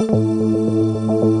うん。